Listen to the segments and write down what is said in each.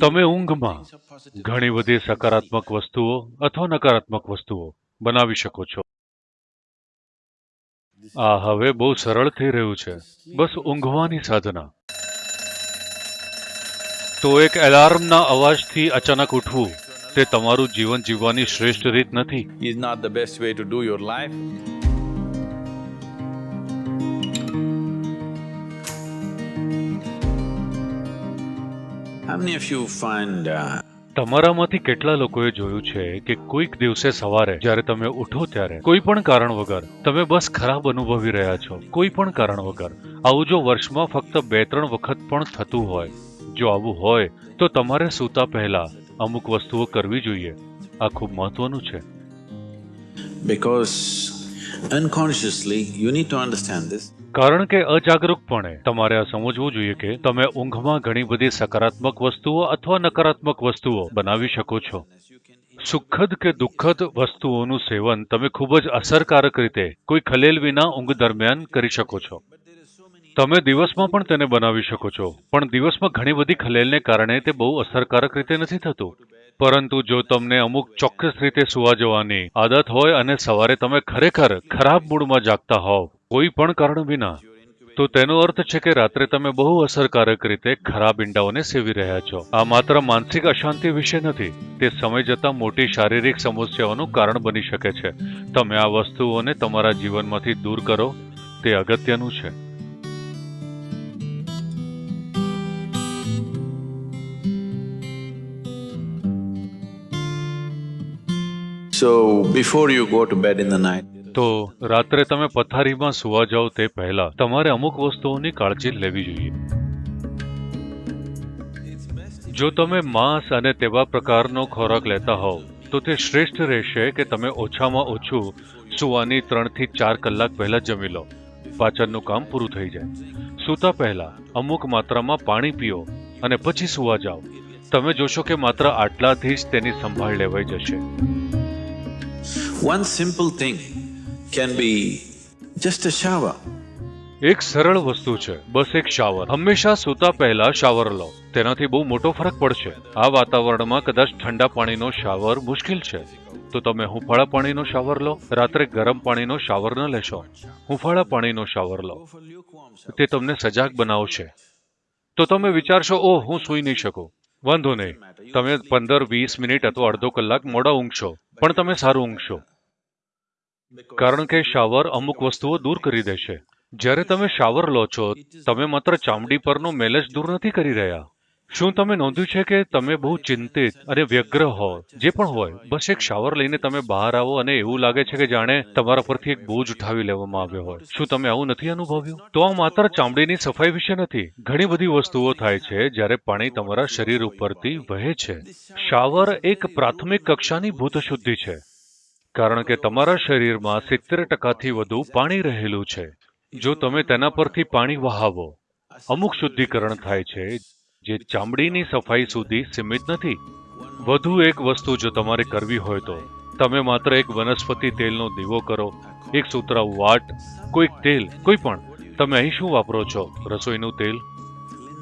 તમે ઊંઘમાં ઘણી બધી સકારાત્મક વસ્તુઓ અથવા નકારાત્મક વસ્તુઓ બનાવી શકો છો. આ હવે બહુ સરળ થઈ રહ્યું છે. બસ ઊંઘવાની સાધના. તો એક એલાર્મના અવાજથી અચાનક ઉઠવું તે તમારું જીવન જીવવાની શ્રેષ્ઠ રીત નથી. How many of you find uh, તમારામાંથી કેટલા લોકોએ જોયું છે કે કોઈક દિવસે સવારે જ્યારે તમે ઉઠો ત્યારે કોઈ પણ કારણ વગર તમે બસ ખરાબ અનુભવી રહ્યા છો. કોઈ પણ કારણ વગર. આવું જો વર્ષમાં ફક્ત બે ત્રણ વખત પણ થતું હોય જો આવું હોય તો તમારે સૂતા પહેલા અમુક વસ્તુઓ કરવી જોઈએ. આ ખૂબ મહત્વનું છે. Because unconsciously you need to understand this. કારણ કે અજાગરૂકપણે તમારે આ સમજવું જોઈએ કે તમે ઊંઘમાં ઘણી બધી સકારાત્મક વસ્તુઓ અથવા નકારાત્મક વસ્તુઓ બનાવી શકો છો. સુખદ કે દુઃખદ વસ્તુઓનું સેવન તમે ખૂબ જ અસરકારક રીતે કોઈ ખલેલ વિના ઊંઘ દરમિયાન કરી શકો છો. તમે દિવસમાં પણ તેને બનાવી શકો છો, પણ દિવસમાં ઘણી બધી ખલેલને કારણે તે બહુ અસરકારક રીતે નથી થતું. પરંતુ જો તમને અમુક ચોક્કસ રીતે સુવા જવાની આદત હોય અને સવારે તમે ખરેખર ખરાબ મૂડમાં જાગતા હોવ કોઈ પણ કારણ વિના તો તેનો અર્થ છે કે રાત્રે તમે બહુ અસરકારક રીતે ખરાબ ઈંડાઓને સેવી રહ્યા છો. આ માત્ર માનસિક અશાંતિ વિશે નથી તે સમય જતાં મોટી શારીરિક સમસ્યાઓનું કારણ બની શકે છે. તમે આ વસ્તુઓને તમારા જીવનમાંથી દૂર કરો તે અગત્યનું છે. So before you go to bed in the night, તો રાત્રે તમે પથારીમાં સુવા જાઓ તે પહેલા તમારે અમુક વસ્તુઓની કાળજી લેવી જોઈએ. જો તમે માંસ અને તેવા પ્રકારનો ખોરાક લેતા હોવ, તો તે શ્રેષ્ઠ રહેશે કે તમે ઓછામાં ઓછું સુવાની ત્રણથી ચાર કલાક પહેલા જમી લો. પાચનનું કામ પૂરું થઈ જાય. સૂતા પહેલા અમુક માત્રામાં પાણી પીઓ અને પછી સુવા જાઓ. તમે જોશો કે માત્ર આટલાથી જ તેની સંભાળ લેવાઈ જશે. One simple thing can be just a shower. એક સરળ વસ્તુ છે, બસ એક શાવર હંમેશા સૂતા પહેલા શાવર લો. તેનાથી બહુ મોટો ફરક પડશે. આ વાતાવરણમાં કદાચ ઠંડા પાણીનો શાવર મુશ્કેલ છે. તો તમે હુંફાળા પાણીનો શાવર લો, રાત્રે ગરમ પાણીનો શાવર ન લેશો. હુંફાળા પાણીનો શાવર લો. તે તમને સજાગ બનાવશે. તો તમે વિચારશો, ઓહ, હું સૂઈ નહીં શકું. વાંધો નહીં. તમે પંદર વીસ મિનિટ અથવા અડધો કલાક મોડા ઊંઘશો. પણ તમે સારું ઊંઘશો. કારણ કે શાવર અમુક વસ્તુઓ દૂર કરી દેશે જ્યારે તમે શાવર લો છો, તમે માત્ર ચામડી પરનો મેલ જ દૂર નથી કરી રહ્યા. શું તમે નોંધ્યું છે કે તમે બહુ ચિંતિત અને વ્યગ્ર હો? જે પણ હોય, બસ એક શાવર લઈને તમે બહાર આવો અને એવું લાગે છે કે જાણે તમારા પરથી એક બોજ ઉઠાવી લેવામાં આવ્યો હોય. શું તમે આવું નથી અનુભવ્યું? તો આ માત્ર ચામડીની સફાઈ વિશે નથી. ઘણી બધી વસ્તુઓ થાય છે જ્યારે પાણી તમારા શરીર ઉપરથી વહે છે. શાવર એક પ્રાથમિક કક્ષાની ભૂત શુદ્ધિ છે. કારણ કે તમારા શરીરમાં સિત્તેર ટકાથી વધુ પાણી રહેલું છે. જો તમે તેના પરથી પાણી વહાવો, અમુક શુદ્ધિકરણ થાય છે, જે ચામડીની સફાઈ સુધી સીમિત નથી. વધુ એક વસ્તુ જો તમારે કરવી હોય તો, તમે માત્ર એક વનસ્પતિ તેલનો દીવો કરો, એક સુતરાઉ વાટ, કોઈક તેલ, કોઈ પણ. તમે અહીં શું વાપરો છો? રસોઈનું તેલ?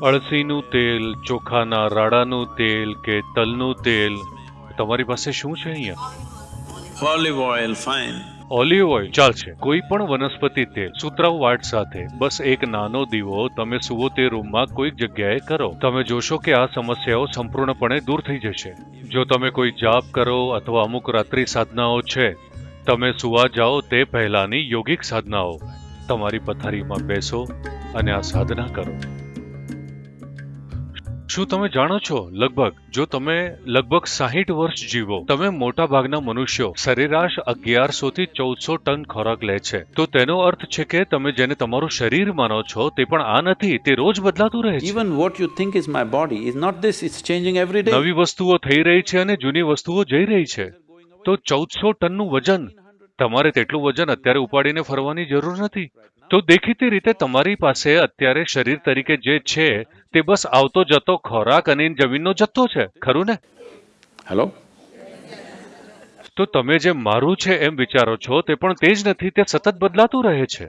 અળસીનું તેલ, ચોખાના રાડાનું તેલ કે તલનું તેલ? તમારી પાસે શું છે અહીંયા? Olive oil fine olive oil ચાલશે કોઈ પણ વનસ્પતિ તેલ, સુતરાઉ વાટ સાથે, બસ એક નાનો દીવો તમે સુવો તે રૂમમાં કોઈક જગ્યાએ કરો. તમે જોશો કે આ સમસ્યાઓ સંપૂર્ણપણે દૂર થઈ જશે. જો તમે કોઈ જાપ કરો અથવા અમુક રાત્રિ સાધનાઓ છે, તમે સુવા જાઓ તે પહેલાની યોગિક સાધનાઓ. તમારી પથારીમાં બેસો અને આ સાધના કરો. શું તમે જાણો છો? લગભગ જો તમે લગભગ સાહીઠ વર્ષ જીવો તમે મોટા ભાગના મનુષ્યો સરેરાશ અગિયારસો થી ચૌદસો ટન ખોરાક લે છે. તો તેનો અર્થ છે કે તમે જેને તમારું શરીર માનો છો તે પણ આ નથી તે રોજ બદલાતું રહે છે. What you think is my body is not it's changing every day. નવી વસ્તુઓ થઈ રહી છે અને જૂની વસ્તુઓ જઈ રહી છે. તો ચૌદસો ટનનું વજન તમારે તેટલું વજન અત્યારે ઉપાડીને ફરવાની જરૂર નથી. તો દેખીતી રીતે તમારી પાસે અત્યારે શરીર તરીકે જે છે તે બસ આવતો જતો ખોરાક અને જમીનનો જથ્થો છે ખરું ને? હેલો તો તમે જે મારું છે એમ વિચારો છો તે પણ તે જ નથી તે સતત બદલાતું રહે છે.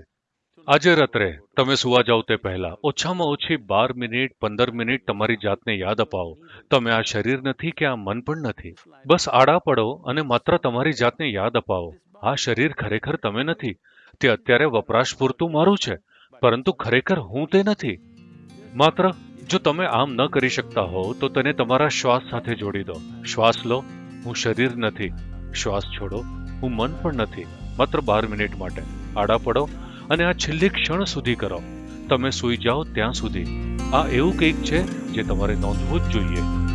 આજે રાત્રે તમે સુવા જાઓ તે પહેલા ઓછામાં ઓછી બાર મિનિટ પંદર મિનિટ તમારી જાતને યાદ અપાવો. તમે આ શરીર નથી કે આ મન પણ નથી. બસ આડા પડો અને માત્ર તમારી જાતને યાદ અપાવો. આ શરીર ખરેખર તમે નથી. તે અત્યારે વપરાશ પૂરતું મારું છે, પરંતુ ખરેખર હું તે નથી. માત્ર, જો તમે આમ ન કરી શકતા હો, તો તેને તમારા શ્વાસ સાથે જોડી દો. શ્વાસ લો. હું શરીર નથી. શ્વાસ છોડો. હું મન પણ નથી. માત્ર બાર મિનિટ માટે. આડા પડો અને આ છેલ્લી ક્ષણ સુધી કરો. તમે સૂઈ જાઓ ત્યાં સુધી. આ એવું કંઈક છે જે તમારે નોંધવું જ જોઈએ.